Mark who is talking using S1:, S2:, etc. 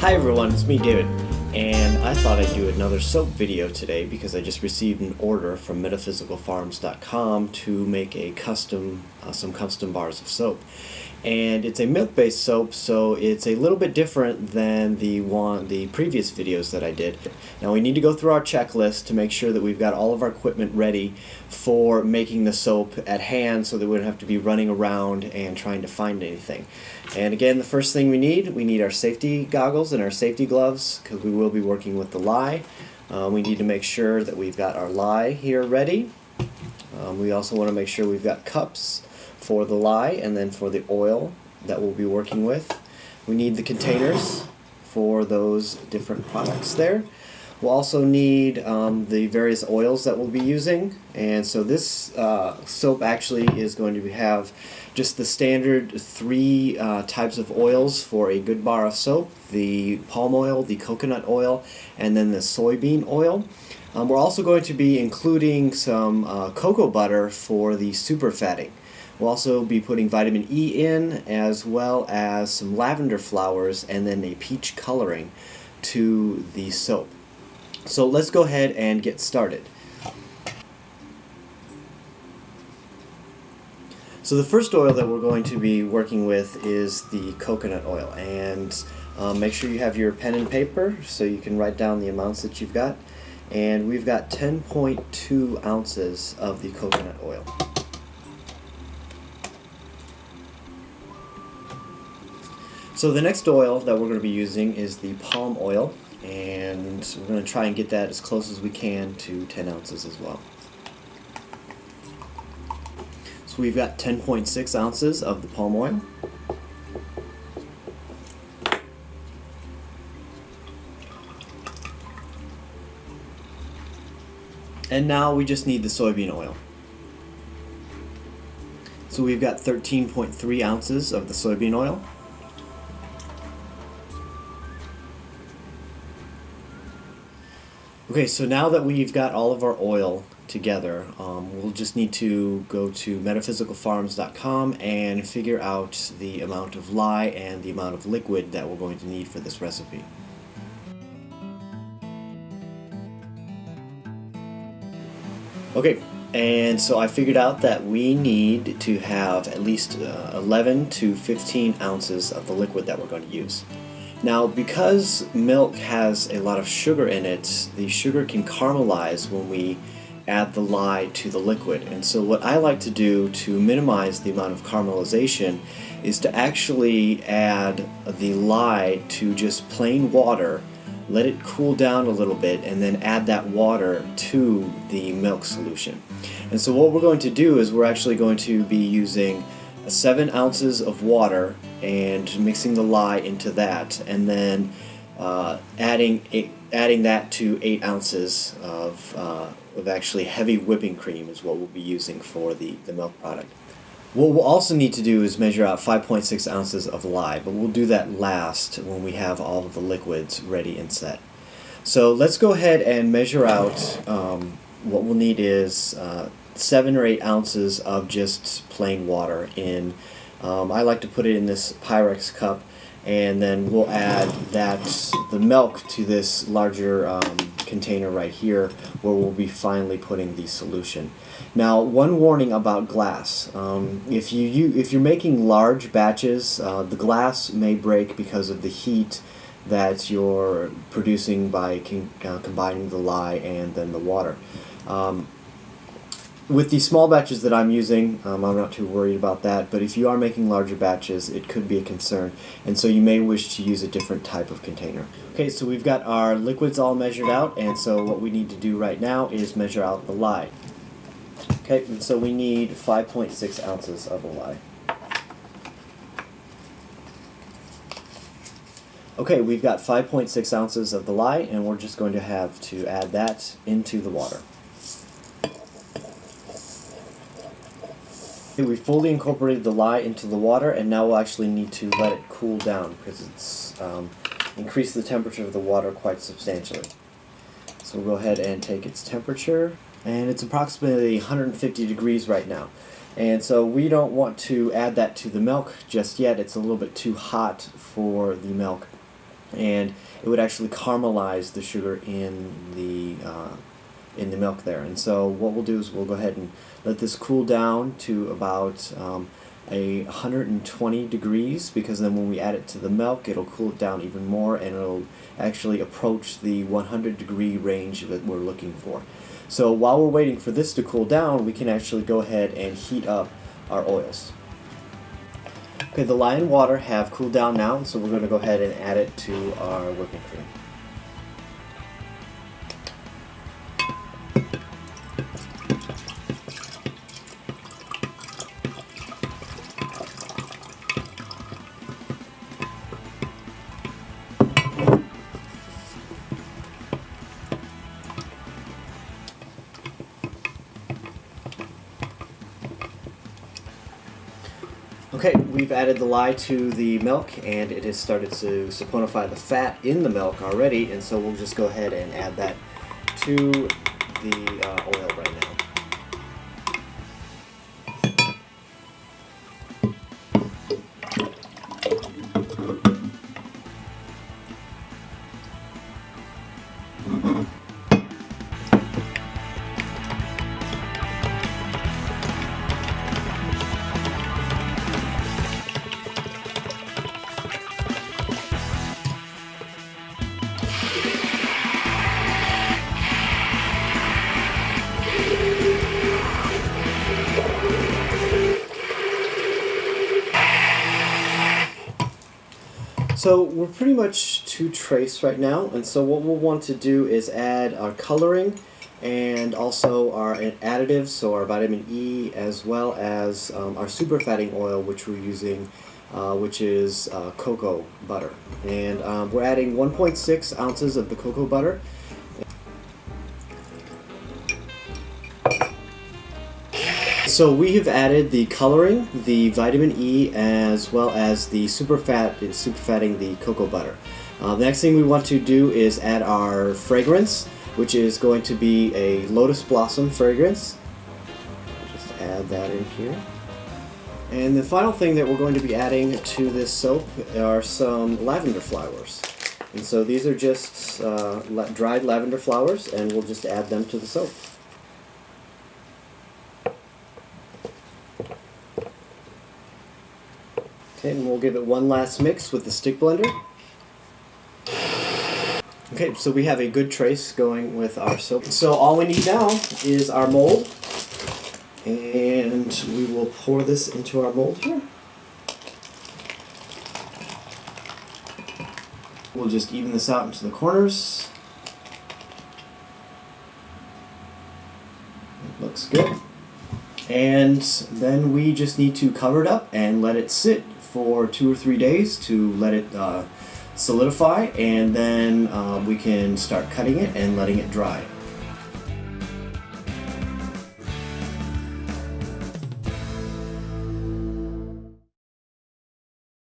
S1: Hi everyone, it's me David, and I thought I'd do another soap video today because I just received an order from metaphysicalfarms.com to make a custom, uh, some custom bars of soap. And it's a milk-based soap, so it's a little bit different than the one, the previous videos that I did. Now we need to go through our checklist to make sure that we've got all of our equipment ready for making the soap at hand so that we don't have to be running around and trying to find anything. And again, the first thing we need, we need our safety goggles and our safety gloves because we will be working with the lye. Uh, we need to make sure that we've got our lye here ready. Um, we also want to make sure we've got cups for the lye and then for the oil that we'll be working with. We need the containers for those different products there. We'll also need um, the various oils that we'll be using and so this uh, soap actually is going to have just the standard three uh, types of oils for a good bar of soap the palm oil, the coconut oil, and then the soybean oil. Um, we're also going to be including some uh, cocoa butter for the super fatting. We'll also be putting vitamin E in as well as some lavender flowers and then a peach coloring to the soap. So let's go ahead and get started. So the first oil that we're going to be working with is the coconut oil and um, make sure you have your pen and paper so you can write down the amounts that you've got and we've got 10.2 ounces of the coconut oil. So the next oil that we're going to be using is the palm oil and we're going to try and get that as close as we can to 10 ounces as well. So we've got 10.6 ounces of the palm oil. And now we just need the soybean oil. So we've got 13.3 ounces of the soybean oil. Okay, so now that we've got all of our oil together, um, we'll just need to go to metaphysicalfarms.com and figure out the amount of lye and the amount of liquid that we're going to need for this recipe. Okay, and so I figured out that we need to have at least uh, 11 to 15 ounces of the liquid that we're going to use. Now, because milk has a lot of sugar in it, the sugar can caramelize when we add the lye to the liquid. And so what I like to do to minimize the amount of caramelization is to actually add the lye to just plain water, let it cool down a little bit, and then add that water to the milk solution. And so what we're going to do is we're actually going to be using 7 ounces of water and mixing the lye into that and then uh, adding eight, adding that to 8 ounces of, uh, of actually heavy whipping cream is what we'll be using for the, the milk product. What we'll also need to do is measure out 5.6 ounces of lye, but we'll do that last when we have all of the liquids ready and set. So let's go ahead and measure out, um, what we'll need is uh, seven or eight ounces of just plain water in, um, I like to put it in this Pyrex cup and then we'll add that, the milk to this larger um, container right here where we'll be finally putting the solution. Now one warning about glass, um, if, you, you, if you're making large batches, uh, the glass may break because of the heat that you're producing by uh, combining the lye and then the water. Um, with the small batches that I'm using, um, I'm not too worried about that, but if you are making larger batches, it could be a concern, and so you may wish to use a different type of container. Okay, so we've got our liquids all measured out, and so what we need to do right now is measure out the lye. Okay, and so we need 5.6 ounces of the lye. Okay, we've got 5.6 ounces of the lye, and we're just going to have to add that into the water. We fully incorporated the lye into the water and now we'll actually need to let it cool down because it's um, increased the temperature of the water quite substantially. So we'll go ahead and take its temperature and it's approximately 150 degrees right now. And so we don't want to add that to the milk just yet. It's a little bit too hot for the milk. and it would actually caramelize the sugar in the uh, in the milk there. And so what we'll do is we'll go ahead and let this cool down to about um, a 120 degrees because then when we add it to the milk it'll cool it down even more and it'll actually approach the 100 degree range that we're looking for. So while we're waiting for this to cool down we can actually go ahead and heat up our oils. Okay, the lye and water have cooled down now, so we're going to go ahead and add it to our whipping cream. Okay, we've added the lye to the milk and it has started to saponify the fat in the milk already and so we'll just go ahead and add that to the uh, oil right now. So we're pretty much to trace right now, and so what we'll want to do is add our coloring and also our additives, so our vitamin E as well as um, our superfatting oil which we're using, uh, which is uh, cocoa butter. And um, we're adding 1.6 ounces of the cocoa butter So we have added the coloring, the vitamin E, as well as the super fat, super fatting the cocoa butter. Uh, the next thing we want to do is add our fragrance, which is going to be a lotus blossom fragrance. Just add that in here. And the final thing that we're going to be adding to this soap are some lavender flowers. And so these are just uh, dried lavender flowers, and we'll just add them to the soap. Okay, and we'll give it one last mix with the stick blender. Okay, so we have a good trace going with our soap. So all we need now is our mold. And we will pour this into our mold here. We'll just even this out into the corners. It looks good. And then we just need to cover it up and let it sit for two or three days to let it uh, solidify and then uh, we can start cutting it and letting it dry.